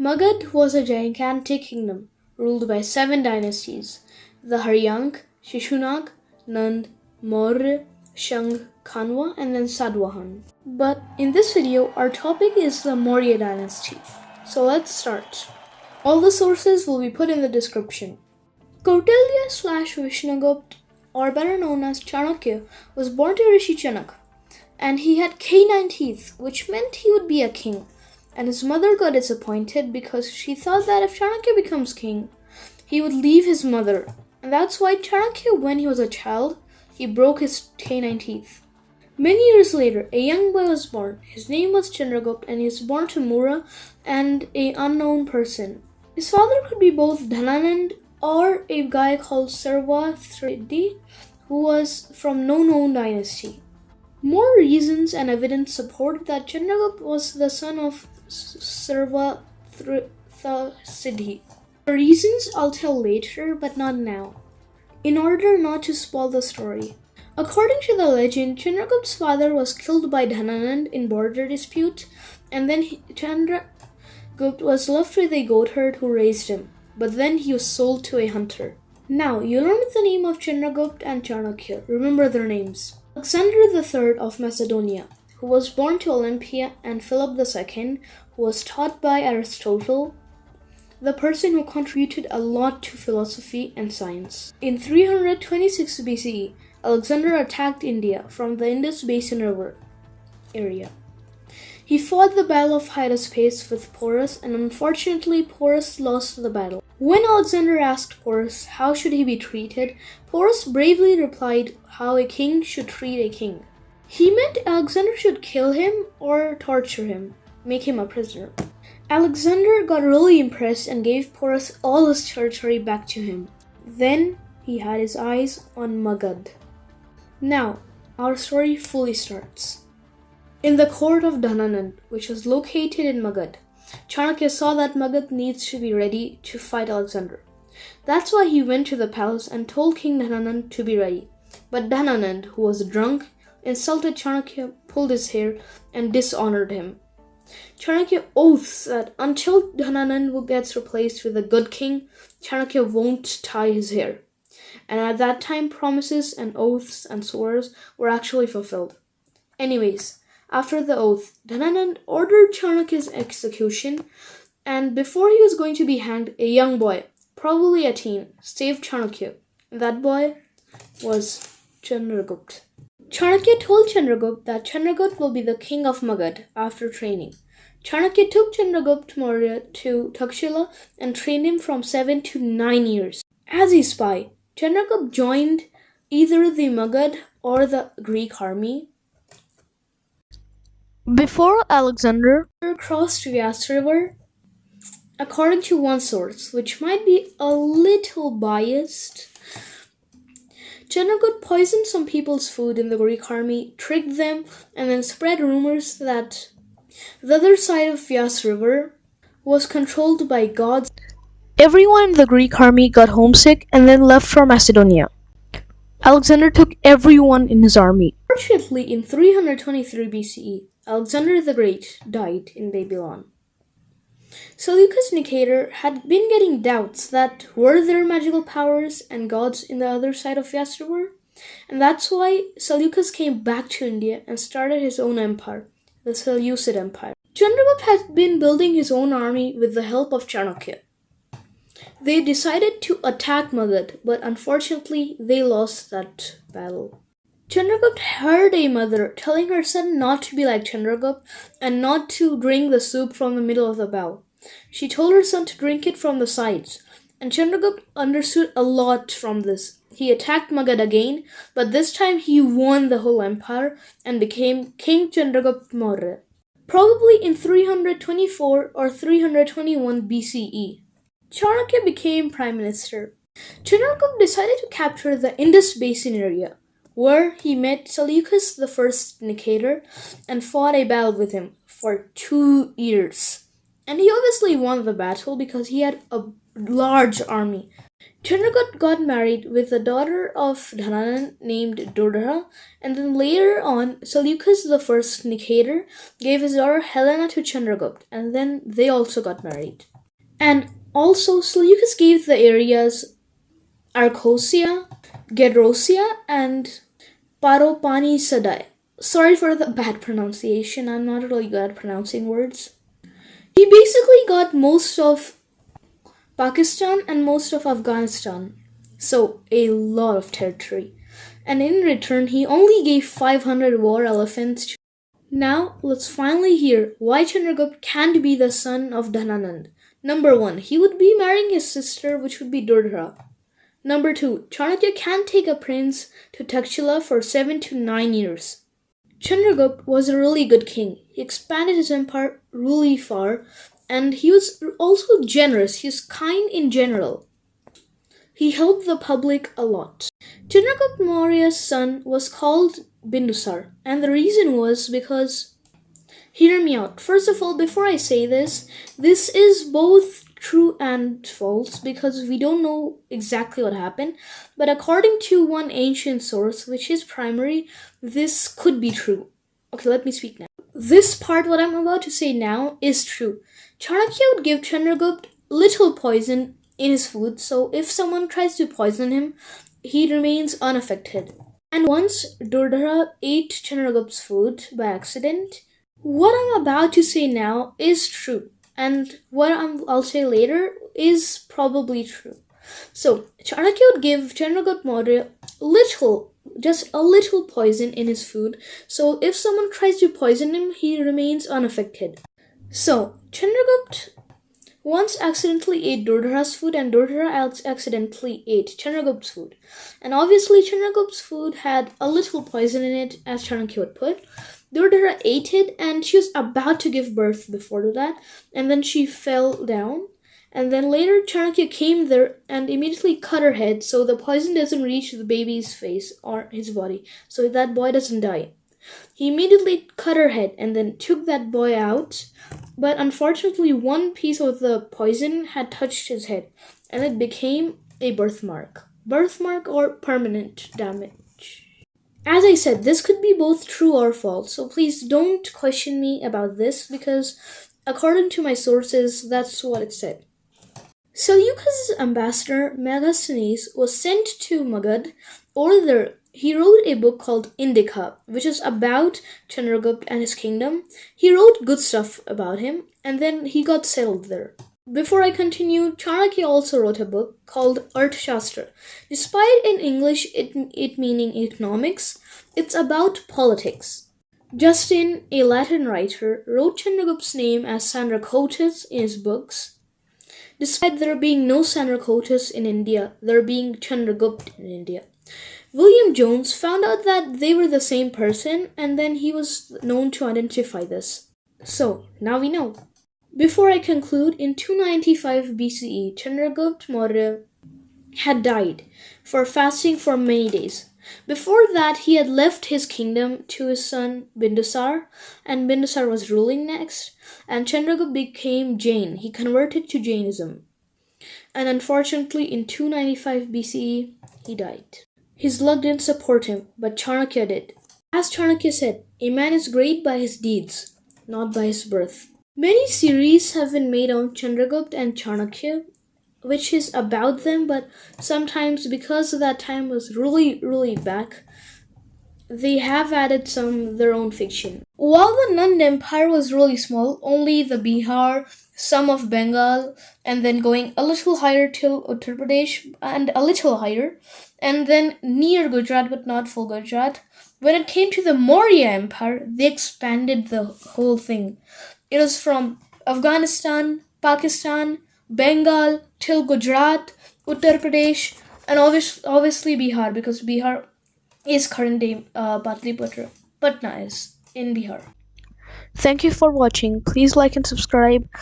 Magad was a gigantic kingdom ruled by seven dynasties the Haryank, Shishunag, Nand, Maurya, Shang, Kanwa, and then Sadwahan. But in this video, our topic is the Maurya dynasty. So let's start. All the sources will be put in the description. Kautilya slash Vishnugupta, or better known as Chanakya, was born to Rishi Chanak, and he had canine teeth, which meant he would be a king. And his mother got disappointed because she thought that if Chanakya becomes king, he would leave his mother. And that's why Chanakya, when he was a child, he broke his canine teeth. Many years later, a young boy was born. His name was Chandragupta, and he was born to Mura and a unknown person. His father could be both Dhananand or a guy called Sarvathridi, who was from no known dynasty. More reasons and evidence support that Chandragupta was the son of Sarvathridi. The reasons I'll tell later, but not now, in order not to spoil the story. According to the legend, Chandragupta's father was killed by Dhananand in border dispute, and then Chandragupta was left with a goat herd who raised him. But then he was sold to a hunter. Now, you learn the name of Chandragupta and Chanakya. Remember their names. Alexander III of Macedonia, who was born to Olympia, and Philip II, who was taught by Aristotle, the person who contributed a lot to philosophy and science. In 326 BCE, Alexander attacked India from the Indus Basin River area. He fought the Battle of Hydaspes with Porus, and unfortunately, Porus lost the battle. When Alexander asked Porus how should he be treated, Porus bravely replied how a king should treat a king. He meant Alexander should kill him or torture him, make him a prisoner. Alexander got really impressed and gave Porus all his territory back to him. Then he had his eyes on Magad. Now, our story fully starts. In the court of Dhananand, which was located in Magad, Chanakya saw that Magad needs to be ready to fight Alexander. That's why he went to the palace and told King Dhananand to be ready. But Dhananand, who was drunk, insulted Chanakya, pulled his hair, and dishonored him. Chanakya oaths that until Dhananand gets replaced with a good king, Chanakya won't tie his hair. And at that time, promises and oaths and swears were actually fulfilled. Anyways, after the oath, Dhananand ordered Chanakya's execution, and before he was going to be hanged, a young boy, probably a teen, saved Chanakya. That boy was Chandragupta. Chanakya told Chandragupta that Chandragupta will be the king of Magad after training. Chanakya took Chandragupta Maurya to Takshila and trained him from seven to nine years. As a spy, Chandragupta joined either the Magad or the Greek army before Alexander crossed Vyas River, according to one source, which might be a little biased, Chandragupta poisoned some people's food in the Greek army, tricked them, and then spread rumors that the other side of Vyas River was controlled by gods. Everyone in the Greek army got homesick and then left for Macedonia. Alexander took everyone in his army. Fortunately, in 323 BCE, Alexander the Great died in Babylon. Seleucus Nicator had been getting doubts that were there magical powers and gods in the other side of Vyas River, and that's why Seleucus came back to India and started his own empire, the Seleucid Empire. Chandragupta had been building his own army with the help of Chanakya. They decided to attack Magad, but unfortunately they lost that battle. Chandragupta heard a mother telling her son not to be like Chandragupta and not to drink the soup from the middle of the bowl. She told her son to drink it from the sides, and Chandragupta understood a lot from this. He attacked Magad again, but this time he won the whole empire and became King Chandragupta Maurya, probably in 324 or 321 BCE. Chanakya became prime minister. Chandragupta decided to capture the Indus Basin area where he met Seleucus I Nicator and fought a battle with him for two years. And he obviously won the battle because he had a large army. Chandragupta got married with a daughter of Dhananand named Durdara, and then later on, Seleucus I Nicator gave his daughter Helena to Chandragupta, and then they also got married. And also, Seleucus gave the areas Arcosia, Gedrosia, and Paropanisadai. Sorry for the bad pronunciation, I'm not really good at pronouncing words. He basically got most of Pakistan and most of Afghanistan, so a lot of territory. And in return, he only gave 500 war elephants. Now, let's finally hear why Chandragupta can't be the son of Dhananand. Number one, he would be marrying his sister, which would be Durdara. Number two, Chanakya can't take a prince to Takshila for seven to nine years. Chandragupta was a really good king. He expanded his empire really far and he was also generous. He was kind in general. He helped the public a lot. Chandragupta Maurya's son was called Bindusar, and the reason was because hear me out. First of all, before I say this, this is both true and false because we don't know exactly what happened. But according to one ancient source, which is primary, this could be true. Okay, let me speak now. This part, what I'm about to say now, is true. Chanakya would give Chandragupta little poison in his food, so if someone tries to poison him, he remains unaffected. And once Durdara ate Chandragupta's food by accident, what I'm about to say now is true, and what i will say later is probably true. So, Chanakya would give Chandragupta Maurya little, just a little poison in his food, so if someone tries to poison him, he remains unaffected. So, Chandragupta once accidentally ate Durdara's food and Durdara accidentally ate Chandragupta's food. And obviously Chandragupta's food had a little poison in it, as Chanakya would put. Durdara ate it and she was about to give birth before that, and then she fell down. And then later Chanakya came there and immediately cut her head so the poison doesn't reach the baby's face or his body, so that boy doesn't die. He immediately cut her head and then took that boy out, but unfortunately, one piece of the poison had touched his head and it became a birthmark. Birthmark or permanent damage. As I said, this could be both true or false, so please don't question me about this because, according to my sources, that's what it said. Seleucus' ambassador Megasthenes was sent to Magad, or there he wrote a book called Indica, which is about Chandragupta and his kingdom. He wrote good stuff about him, and then he got settled there. Before I continue, Chanakya also wrote a book called Arthashastra. Despite in English it, it meaning economics, it's about politics. Justin, a Latin writer, wrote Chandragupta's name as Sandracotus in his books. Despite there being no Sandracotus in India, there being Chandragupta in India. William Jones found out that they were the same person and then he was known to identify this. So, now we know. Before I conclude, in 295 BCE, Chandragupta Maurya had died for fasting for many days. Before that, he had left his kingdom to his son Bindusar, and Bindusar was ruling next, and Chandragupta became Jain. He converted to Jainism. And unfortunately, in 295 BCE, he died. His luck didn't support him, but Chanakya did. As Chanakya said, a man is great by his deeds, not by his birth. Many series have been made on Chandragupta and Chanakya, which is about them, but sometimes because that time was really, really back, they have added some their own fiction. While the Nand Empire was really small, only the Bihar, some of Bengal, and then going a little higher till Uttar Pradesh, and a little higher, and then near Gujarat, but not full Gujarat. When it came to the Maurya Empire, they expanded the whole thing. It was from Afghanistan, Pakistan, Bengal till Gujarat, Uttar Pradesh, and obviously, obviously Bihar because Bihar is current day uh, Patliputra. Patna is in Bihar. Thank you for watching. Please like and subscribe.